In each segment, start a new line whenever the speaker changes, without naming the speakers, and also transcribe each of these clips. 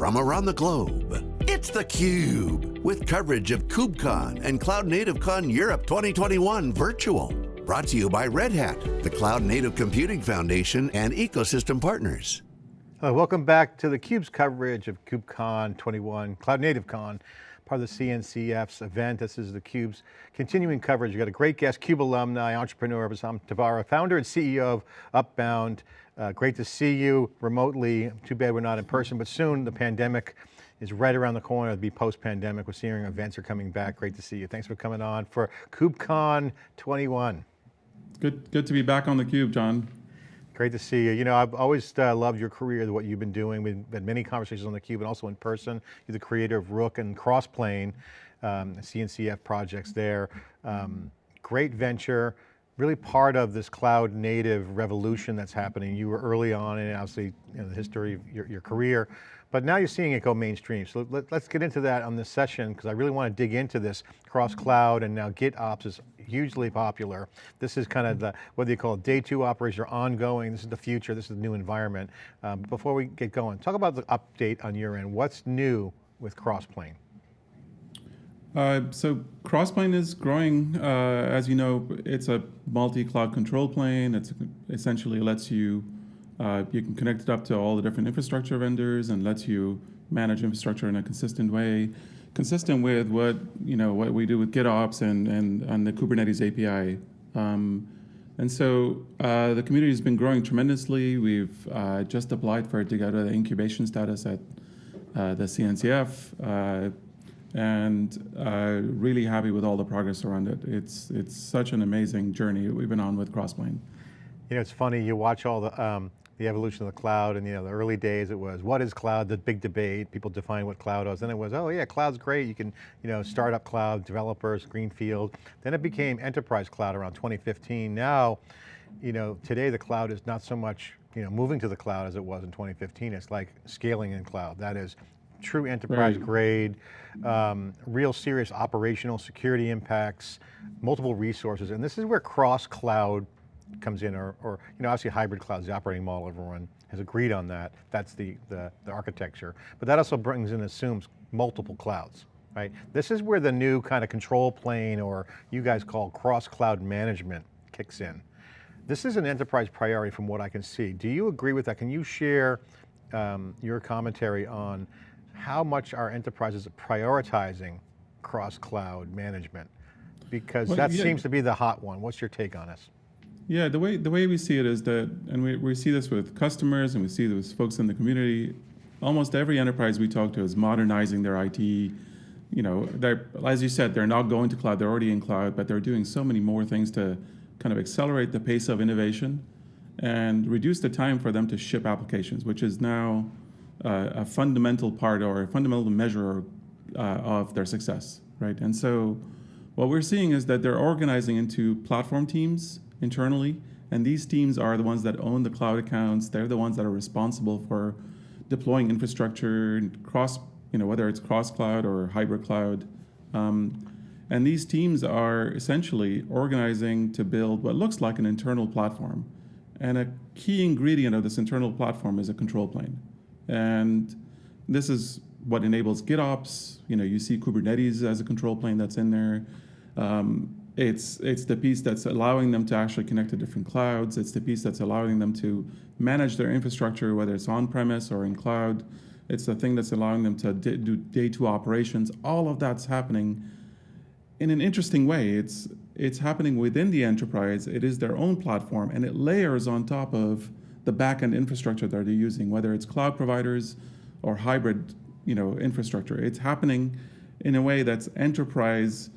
from around the globe. It's theCUBE, with coverage of KubeCon and Cloud Native Con Europe 2021 virtual. Brought to you by Red Hat, the Cloud Native Computing Foundation and ecosystem partners.
Hello, welcome back to theCUBE's coverage of KubeCon 21, Cloud Native Con part of the CNCF's event. This is theCUBE's continuing coverage. We've got a great guest, CUBE alumni, entrepreneur, Bassam Tabbara, founder and CEO of Upbound. Uh, great to see you remotely. Too bad we're not in person, but soon the pandemic is right around the corner. It'll be post-pandemic. We're seeing events are coming back. Great to see you. Thanks for coming on for KubeCon 21.
Good, good to be back on theCUBE, John.
Great to see you. You know, I've always uh, loved your career, what you've been doing. We've had many conversations on theCUBE and also in person. You're the creator of Rook and Crossplane, um, CNCF projects there. Um, great venture, really part of this cloud native revolution that's happening. You were early on in obviously the history of your, your career. But now you're seeing it go mainstream. So let, us get into that on this session because I really want to dig into this cross cloud and now GitOps is hugely popular. This is kind of the, whether you call it day two operation or ongoing, this is the future, this is the new environment. Um, before we get going, talk about the update on your end. What's new with Crossplane?
Uh, so Crossplane is growing. Uh, as you know, it's a multi-cloud control plane. It essentially lets you uh, you can connect it up to all the different infrastructure vendors and lets you manage infrastructure in a consistent way, consistent with what you know what we do with GitOps and and, and the Kubernetes API. Um, and so uh, the community has been growing tremendously. We've uh, just applied for it to get to the incubation status at uh, the CNCF, and uh, really happy with all the progress around it. It's it's such an amazing journey we've been on with Crossplane.
You know, it's funny, you watch all the um, the evolution of the cloud and you know the early days it was what is cloud? The big debate people define what cloud was. Then it was oh yeah cloud's great. You can you know start up cloud developers greenfield. Then it became enterprise cloud around 2015 now you know today the cloud is not so much you know moving to the cloud as it was in 2015 it's like scaling in cloud. That is true enterprise right. grade um, real serious operational security impacts multiple resources and this is where cross cloud comes in or, or you know, obviously hybrid cloud is the operating model, everyone has agreed on that. That's the, the, the architecture. But that also brings and assumes multiple clouds, right? This is where the new kind of control plane or you guys call cross cloud management kicks in. This is an enterprise priority from what I can see. Do you agree with that? Can you share um, your commentary on how much our enterprises are prioritizing cross cloud management? Because well, that yeah. seems to be the hot one. What's your take on this?
Yeah, the way the way we see it is that, and we, we see this with customers and we see this with folks in the community, almost every enterprise we talk to is modernizing their IT. You know, they're, as you said, they're not going to cloud, they're already in cloud, but they're doing so many more things to kind of accelerate the pace of innovation and reduce the time for them to ship applications, which is now a fundamental part or a fundamental measure uh, of their success, right? And so what we're seeing is that they're organizing into platform teams internally. And these teams are the ones that own the cloud accounts. They're the ones that are responsible for deploying infrastructure cross, you know, whether it's cross cloud or hybrid cloud. Um, and these teams are essentially organizing to build what looks like an internal platform. And a key ingredient of this internal platform is a control plane. And this is what enables GitOps. You know, you see Kubernetes as a control plane that's in there. Um, it's, it's the piece that's allowing them to actually connect to different clouds. It's the piece that's allowing them to manage their infrastructure, whether it's on-premise or in cloud. It's the thing that's allowing them to do day two operations. All of that's happening in an interesting way. It's, it's happening within the enterprise. It is their own platform, and it layers on top of the backend infrastructure that they're using, whether it's cloud providers or hybrid you know, infrastructure. It's happening in a way that's enterprise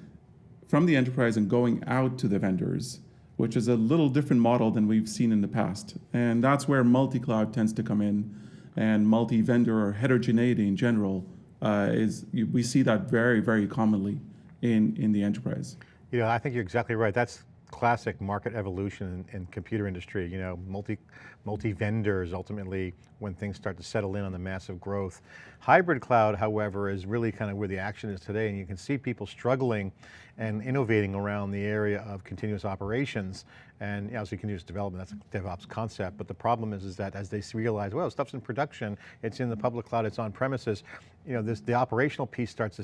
from the enterprise and going out to the vendors, which is a little different model than we've seen in the past. And that's where multi-cloud tends to come in and multi-vendor or heterogeneity in general uh, is, we see that very, very commonly in, in the enterprise.
You know, I think you're exactly right. That's classic market evolution in, in, computer industry, you know, multi, multi-vendors ultimately when things start to settle in on the massive growth. Hybrid cloud, however, is really kind of where the action is today and you can see people struggling and innovating around the area of continuous operations. and so continuous development, that's a DevOps concept, but the problem is, is that as they realize, well, stuff's in production, it's in the public cloud, it's on premises, you know, this, the operational piece starts to,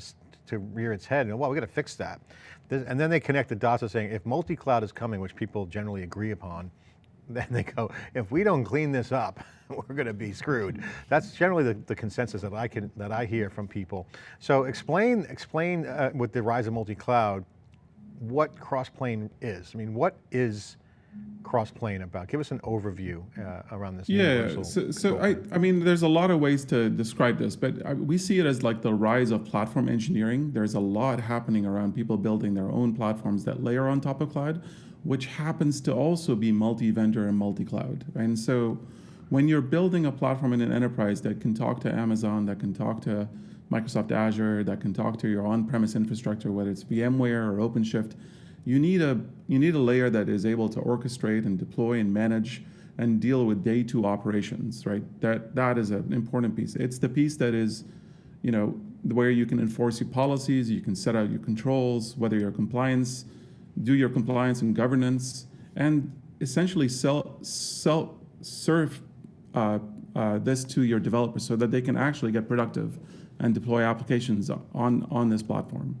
to rear its head, and well, we got to fix that. This, and then they connect the dots of saying, if multi-cloud is coming, which people generally agree upon, then they go, if we don't clean this up, we're going to be screwed. That's generally the, the, consensus that I can that I hear from people. So explain explain uh, with the rise of multi-cloud, what Crossplane is. I mean, what is Crossplane about? Give us an overview uh, around this.
Yeah, so, so I, I mean, there's a lot of ways to describe this, but I, we see it as like the rise of platform engineering. There's a lot happening around people building their own platforms that layer on top of cloud, which happens to also be multi-vendor and multi-cloud. And so when you're building a platform in an enterprise that can talk to Amazon, that can talk to Microsoft Azure, that can talk to your on-premise infrastructure, whether it's VMware or OpenShift, you need a you need a layer that is able to orchestrate and deploy and manage and deal with day two operations, right? That that is an important piece. It's the piece that is, you know, where you can enforce your policies, you can set out your controls, whether your compliance, do your compliance and governance, and essentially sell sell serve uh, uh, this to your developers so that they can actually get productive and deploy applications on, on this platform.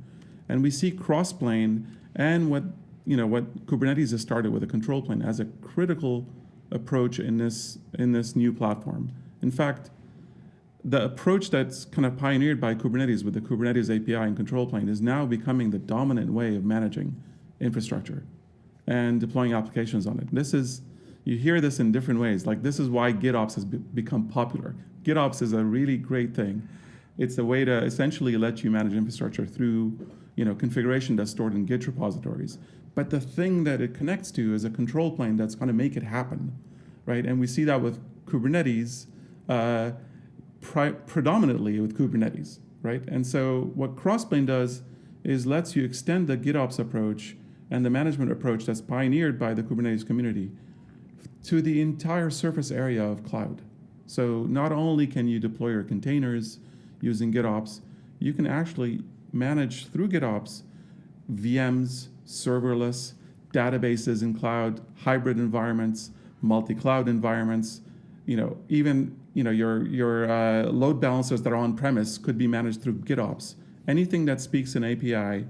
And we see Crossplane and what, you know, what Kubernetes has started with a control plane as a critical approach in this, in this new platform. In fact, the approach that's kind of pioneered by Kubernetes with the Kubernetes API and control plane is now becoming the dominant way of managing infrastructure and deploying applications on it. This is, you hear this in different ways. Like this is why GitOps has be become popular. GitOps is a really great thing. It's a way to essentially let you manage infrastructure through you know, configuration that's stored in Git repositories. But the thing that it connects to is a control plane that's going to make it happen, right? And we see that with Kubernetes, uh, predominantly with Kubernetes, right? And so what Crossplane does is lets you extend the GitOps approach and the management approach that's pioneered by the Kubernetes community to the entire surface area of cloud. So not only can you deploy your containers using GitOps, you can actually manage through GitOps VMs, serverless, databases in cloud, hybrid environments, multi-cloud environments, you know, even you know, your, your uh, load balancers that are on-premise could be managed through GitOps. Anything that speaks an API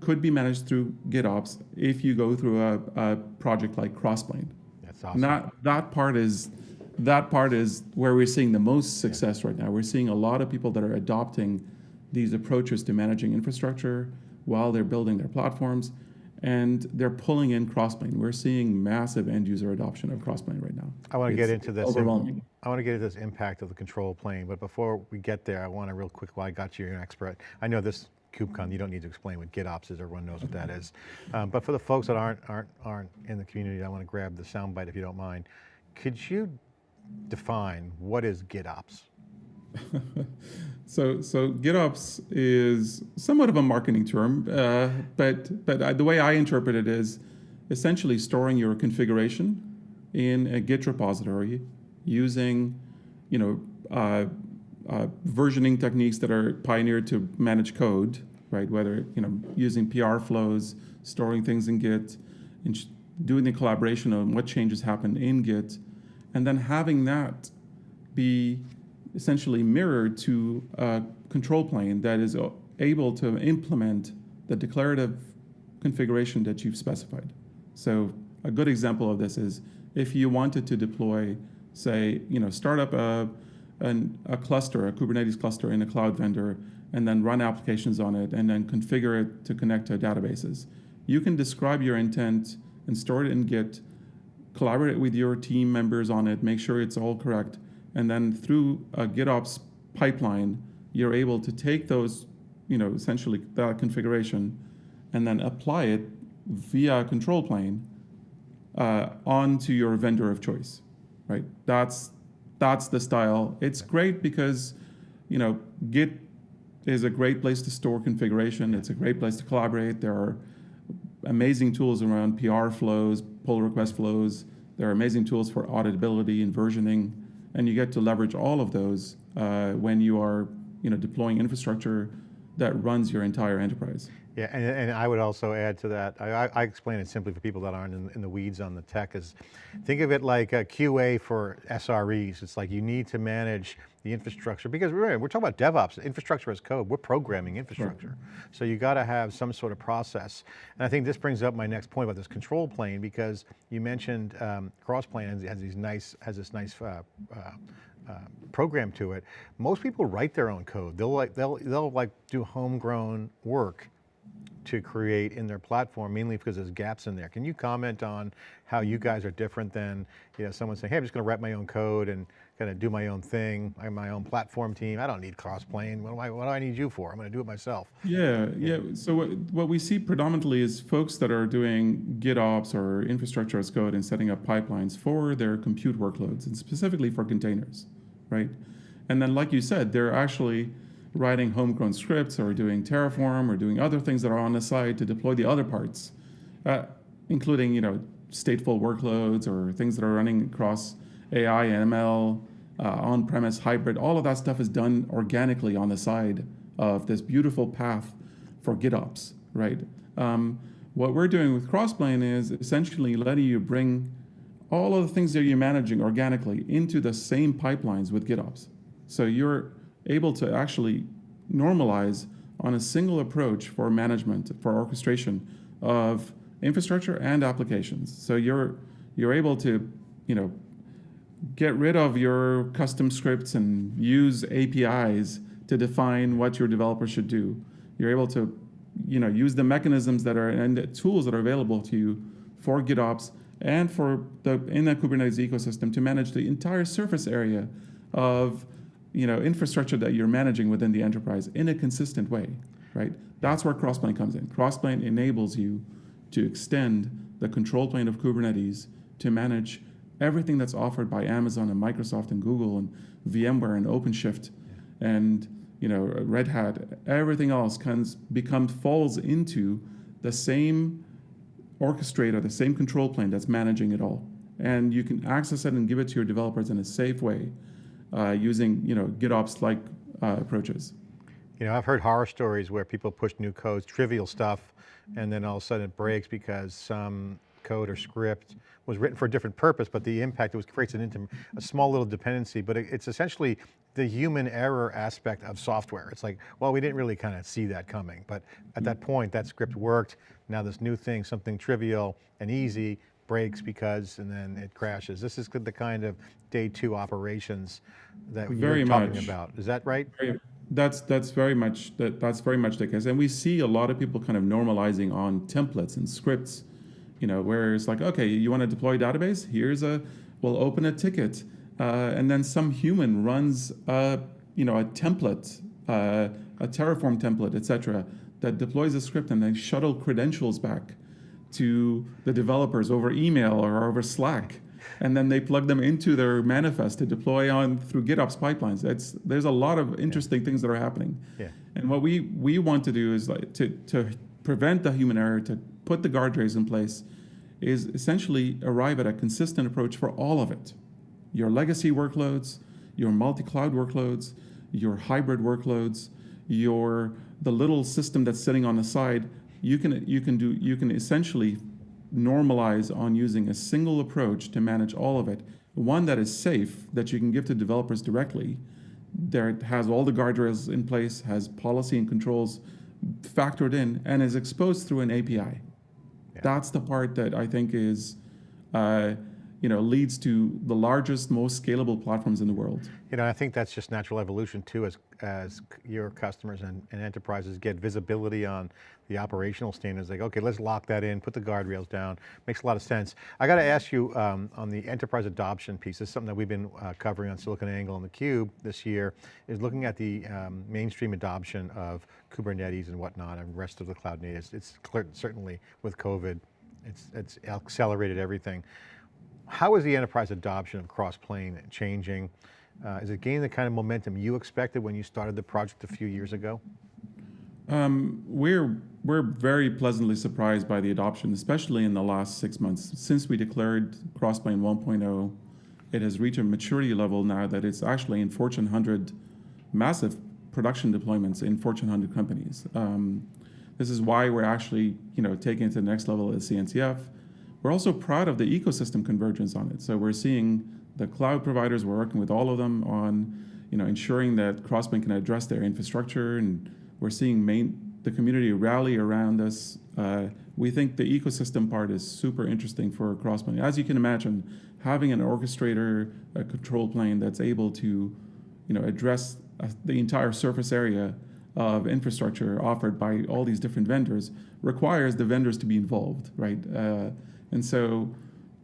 could be managed through GitOps if you go through a, a project like Crossplane.
That's awesome.
That, that part is that part is where we're seeing the most success right now. We're seeing a lot of people that are adopting these approaches to managing infrastructure while they're building their platforms, and they're pulling in Crossplane. We're seeing massive end user adoption of Crossplane right now.
I want to
it's
get into this.
Overwhelming.
I want to get into this impact of the control plane, but before we get there, I want to real quick, while I got you, you're an expert. I know this KubeCon, you don't need to explain what GitOps is, everyone knows what that is. Um, but for the folks that aren't, aren't, aren't in the community, I want to grab the soundbite if you don't mind. Could you define what is GitOps?
so, so GitOps is somewhat of a marketing term, uh, but but I, the way I interpret it is essentially storing your configuration in a Git repository using, you know, uh, uh, versioning techniques that are pioneered to manage code, right? Whether you know using PR flows, storing things in Git, and doing the collaboration on what changes happen in Git, and then having that be essentially mirrored to a control plane that is able to implement the declarative configuration that you've specified. So a good example of this is if you wanted to deploy, say, you know, start up a, an, a cluster, a Kubernetes cluster in a cloud vendor, and then run applications on it, and then configure it to connect to databases. You can describe your intent and store it in Git, collaborate with your team members on it, make sure it's all correct, and then through a GitOps pipeline, you're able to take those, you know, essentially that configuration, and then apply it via a control plane uh, onto your vendor of choice, right? That's that's the style. It's great because, you know, Git is a great place to store configuration. It's a great place to collaborate. There are amazing tools around PR flows, pull request flows. There are amazing tools for auditability and versioning, and you get to leverage all of those uh, when you are, you know, deploying infrastructure that runs your entire enterprise.
Yeah, and, and I would also add to that, I, I, explain it simply for people that aren't in, in, the weeds on the tech is, think of it like a QA for SREs. It's like you need to manage the infrastructure because we're, we're talking about DevOps, infrastructure as code, we're programming infrastructure. Right. So you got to have some sort of process. And I think this brings up my next point about this control plane because you mentioned um, Crossplane has, has these nice, has this nice uh, uh, uh, program to it. Most people write their own code. They'll like, they'll, they'll like do homegrown work to create in their platform, mainly because there's gaps in there. Can you comment on how you guys are different than you know, someone saying, hey, I'm just going to write my own code and kind of do my own thing. I'm my own platform team. I don't need Crossplane. What do I, what do I need you for? I'm going to do it myself.
Yeah, yeah. So what, what we see predominantly is folks that are doing GitOps or infrastructure as code and setting up pipelines for their compute workloads and specifically for containers, right? And then like you said, they're actually writing homegrown scripts or doing Terraform or doing other things that are on the side to deploy the other parts, uh, including you know stateful workloads or things that are running across AI, ML, uh, on-premise, hybrid. All of that stuff is done organically on the side of this beautiful path for GitOps, right? Um, what we're doing with Crossplane is essentially letting you bring all of the things that you're managing organically into the same pipelines with GitOps. So you're able to actually normalize on a single approach for management, for orchestration of infrastructure and applications. So you're you're able to, you know, get rid of your custom scripts and use APIs to define what your developer should do. You're able to, you know, use the mechanisms that are and the tools that are available to you for GitOps and for the in the Kubernetes ecosystem to manage the entire surface area of you know, infrastructure that you're managing within the enterprise in a consistent way, right? That's where Crossplane comes in. Crossplane enables you to extend the control plane of Kubernetes to manage everything that's offered by Amazon and Microsoft and Google and VMware and OpenShift and you know Red Hat. Everything else comes becomes falls into the same orchestrator, the same control plane that's managing it all, and you can access it and give it to your developers in a safe way uh, using you know GitOps-like uh, approaches.
You know, I've heard horror stories where people push new codes, trivial stuff, and then all of a sudden it breaks because some code or script was written for a different purpose, but the impact it was creates an into a small little dependency, but it, it's essentially the human error aspect of software. It's like, well, we didn't really kind of see that coming, but at that point, that script worked. Now this new thing, something trivial and easy, breaks because, and then it crashes. This is the kind of day two operations that very you're talking much. about. Is that right?
Very, that's that's very much that that's very much the case, and we see a lot of people kind of normalizing on templates and scripts. You know, where it's like, okay, you want to deploy a database? Here's a, we'll open a ticket, uh, and then some human runs a, you know, a template, uh, a Terraform template, etc., that deploys a script and then shuttle credentials back to the developers over email or over Slack. And then they plug them into their manifest to deploy on through GitOps pipelines. It's, there's a lot of interesting yeah. things that are happening.
Yeah.
And what we, we want to do is like to, to prevent the human error, to put the guardrails in place, is essentially arrive at a consistent approach for all of it. Your legacy workloads, your multi-cloud workloads, your hybrid workloads, your the little system that's sitting on the side you can, you can, do, you can essentially normalize on using a single approach to manage all of it. One that is safe, that you can give to developers directly, that has all the guardrails in place, has policy and controls factored in, and is exposed through an API. That's the part that I think is uh, you know, leads to the largest, most scalable platforms in the world.
You know, I think that's just natural evolution too, as, as your customers and, and enterprises get visibility on the operational standards, like, okay, let's lock that in, put the guardrails down, makes a lot of sense. I got to ask you um, on the enterprise adoption piece, this is something that we've been uh, covering on SiliconANGLE and theCUBE this year, is looking at the um, mainstream adoption of Kubernetes and whatnot and rest of the cloud natives. It's clear, certainly with COVID, it's, it's accelerated everything. How is the enterprise adoption of Crossplane changing? Uh, is it gaining the kind of momentum you expected when you started the project a few years ago?
Um, we're, we're very pleasantly surprised by the adoption, especially in the last six months. Since we declared Crossplane 1.0, it has reached a maturity level now that it's actually in Fortune 100 massive production deployments in Fortune 100 companies. Um, this is why we're actually, you know, taking it to the next level as CNCF. We're also proud of the ecosystem convergence on it. So we're seeing the cloud providers, we're working with all of them on, you know, ensuring that Crossplane can address their infrastructure, and we're seeing main, the community rally around us. Uh, we think the ecosystem part is super interesting for Crossplane. As you can imagine, having an orchestrator, a control plane that's able to, you know, address uh, the entire surface area of infrastructure offered by all these different vendors requires the vendors to be involved, right? Uh, and so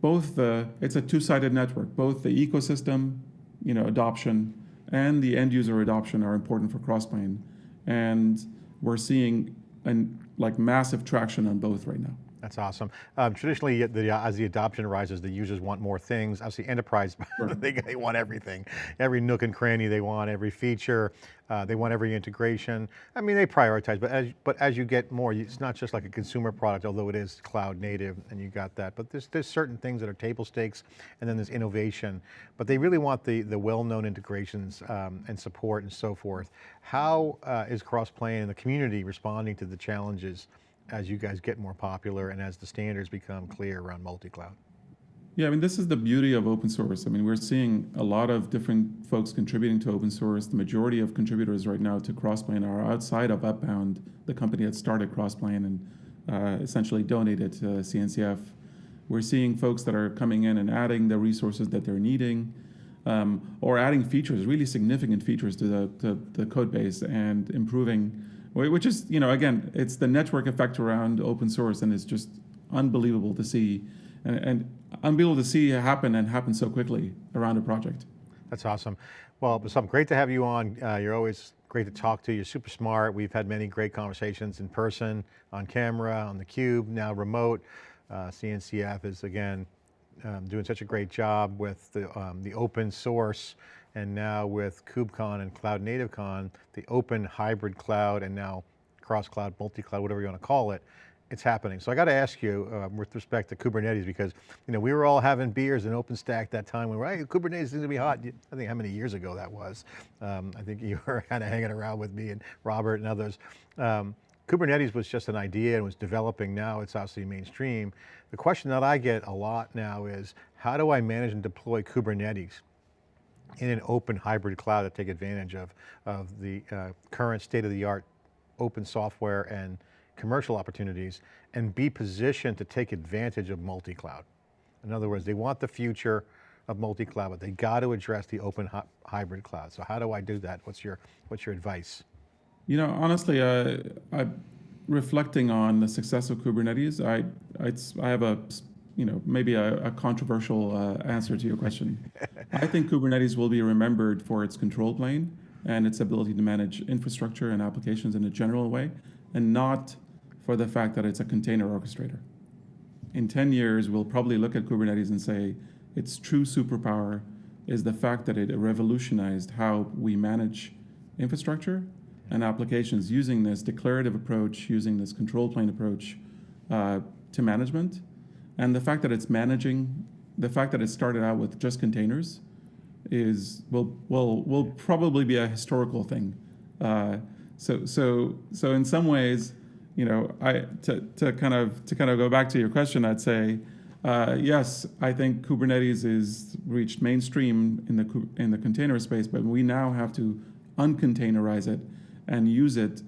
both the, it's a two-sided network, both the ecosystem, you know, adoption and the end user adoption are important for Crossplane. And we're seeing an, like massive traction on both right now.
That's awesome. Um, traditionally, the, as the adoption rises, the users want more things. Obviously, enterprise, sure. they, they, want everything. Every nook and cranny they want, every feature, uh, they want every integration. I mean, they prioritize, but as, but as you get more, it's not just like a consumer product, although it is cloud native and you got that, but there's, there's certain things that are table stakes and then there's innovation, but they really want the, the well-known integrations um, and support and so forth. How uh, is Crossplane and the community responding to the challenges as you guys get more popular and as the standards become clear around multi-cloud?
Yeah, I mean, this is the beauty of open source. I mean, we're seeing a lot of different folks contributing to open source. The majority of contributors right now to Crossplane are outside of Upbound, the company that started Crossplane and uh, essentially donated to CNCF. We're seeing folks that are coming in and adding the resources that they're needing, um, or adding features, really significant features to the, to the code base and improving which is, you know, again, it's the network effect around open source, and it's just unbelievable to see, and, and unbelievable to see happen and happen so quickly around a project.
That's awesome. Well, Bassam, great to have you on. Uh, you're always great to talk to. You're super smart. We've had many great conversations in person, on camera, on the cube, now remote. Uh, CNCF is again um, doing such a great job with the, um, the open source and now with KubeCon and Cloud Native Con, the open hybrid cloud and now cross cloud, multi-cloud, whatever you want to call it, it's happening. So I got to ask you uh, with respect to Kubernetes because you know we were all having beers in OpenStack that time. We were, hey, Kubernetes is going to be hot. I think how many years ago that was. Um, I think you were kind of hanging around with me and Robert and others. Um, Kubernetes was just an idea and was developing. Now it's obviously mainstream. The question that I get a lot now is, how do I manage and deploy Kubernetes? In an open hybrid cloud to take advantage of, of the uh, current state-of-the-art open software and commercial opportunities and be positioned to take advantage of multi-cloud. In other words, they want the future of multi-cloud, but they got to address the open hybrid cloud. So how do I do that? What's your, what's your advice?
You know, honestly, uh, I, reflecting on the success of Kubernetes, I, I, I have a you know, maybe a, a controversial uh, answer to your question. I think Kubernetes will be remembered for its control plane and its ability to manage infrastructure and applications in a general way, and not for the fact that it's a container orchestrator. In 10 years, we'll probably look at Kubernetes and say its true superpower is the fact that it revolutionized how we manage infrastructure and applications using this declarative approach, using this control plane approach uh, to management and the fact that it's managing, the fact that it started out with just containers is, will, will, will probably be a historical thing. Uh, so, so, so in some ways, you know, I, to, to kind of, to kind of go back to your question, I'd say, uh, yes, I think Kubernetes is reached mainstream in the, in the container space, but we now have to uncontainerize it and use it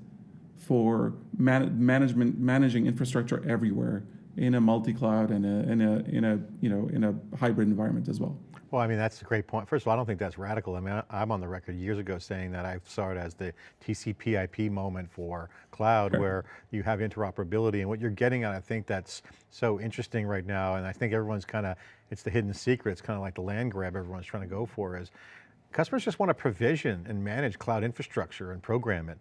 for man management, managing infrastructure everywhere in a multi-cloud and a, in a, in a, you know, in a hybrid environment as well.
Well, I mean, that's a great point. First of all, I don't think that's radical. I mean, I'm on the record years ago saying that I saw it as the TCP IP moment for cloud sure. where you have interoperability and what you're getting at, I think that's so interesting right now. And I think everyone's kind of, it's the hidden secret. It's kind of like the land grab everyone's trying to go for is customers just want to provision and manage cloud infrastructure and program it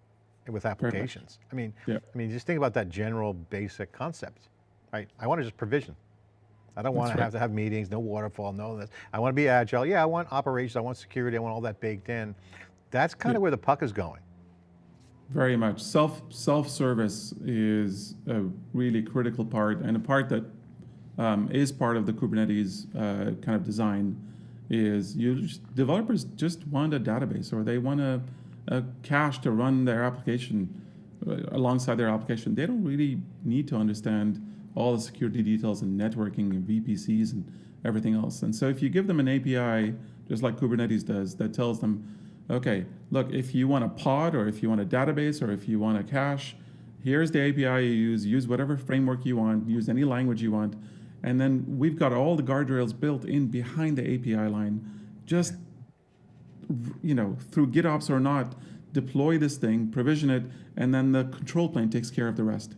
with applications. I mean, yeah. I mean, just think about that general basic concept right? I want to just provision. I don't want to right. have to have meetings, no waterfall, no this. I want to be agile. Yeah, I want operations, I want security, I want all that baked in. That's kind yeah. of where the puck is going.
Very much. Self, self-service is a really critical part and a part that um, is part of the Kubernetes uh, kind of design is you just, developers just want a database or they want to a cache to run their application uh, alongside their application, they don't really need to understand all the security details and networking and VPCs and everything else. And so if you give them an API, just like Kubernetes does, that tells them, okay, look, if you want a pod or if you want a database or if you want a cache, here's the API you use, use whatever framework you want, use any language you want. And then we've got all the guardrails built in behind the API line. Just, you know, through GitOps or not, deploy this thing, provision it, and then the control plane takes care of the rest.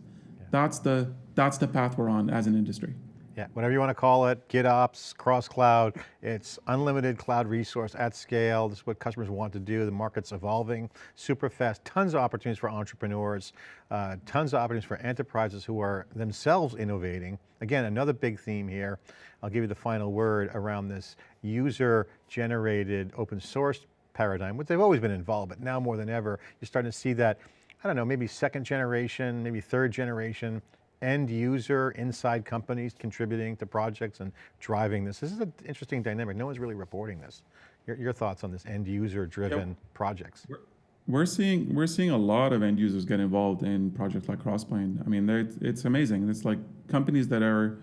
That's the that's the path we're on as an industry.
Yeah, whatever you want to call it, GitOps, cross-cloud, it's unlimited cloud resource at scale. This is what customers want to do. The market's evolving super fast. Tons of opportunities for entrepreneurs, uh, tons of opportunities for enterprises who are themselves innovating. Again, another big theme here. I'll give you the final word around this user-generated open source paradigm, which they've always been involved, but now more than ever, you're starting to see that, I don't know, maybe second generation, maybe third generation, end user inside companies contributing to projects and driving this. This is an interesting dynamic. No one's really reporting this. Your, your thoughts on this end user driven projects?
We're seeing we're seeing a lot of end users get involved in projects like Crossplane. I mean, it's amazing. It's like companies that are,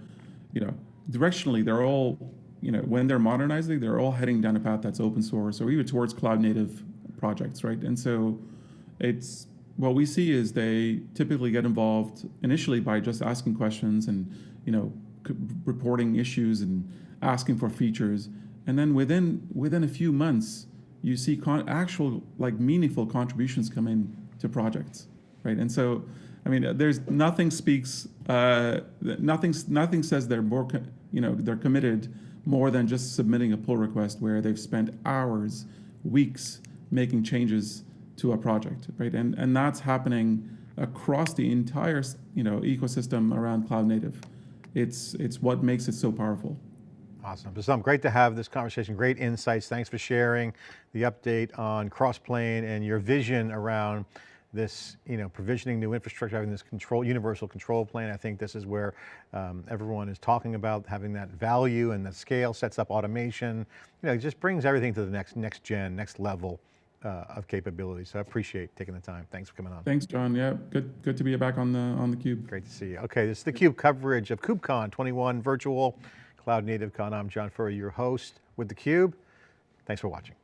you know, directionally they're all, you know, when they're modernizing, they're all heading down a path that's open source or even towards cloud native projects, right? And so, it's what we see is they typically get involved initially by just asking questions and, you know, reporting issues and asking for features, and then within within a few months you see actual like meaningful contributions come in to projects, right? And so, I mean, there's nothing speaks, uh, nothing nothing says they're more, you know, they're committed more than just submitting a pull request where they've spent hours, weeks making changes to a project, right? And and that's happening across the entire you know ecosystem around cloud native. It's it's what makes it so powerful.
Awesome, Bassam, great to have this conversation, great insights. Thanks for sharing the update on Crossplane and your vision around this, you know, provisioning new infrastructure, having this control, universal control plane. I think this is where um, everyone is talking about having that value and that scale sets up automation. You know, it just brings everything to the next, next gen, next level uh, of capability. So I appreciate taking the time. Thanks for coming on.
Thanks, John. Yeah, good good to be back on the on the cube.
Great to see you. Okay, this is the CUBE coverage of KubeCon 21 virtual Cloud Native Con. I'm John Furrier, your host with the Cube. Thanks for watching.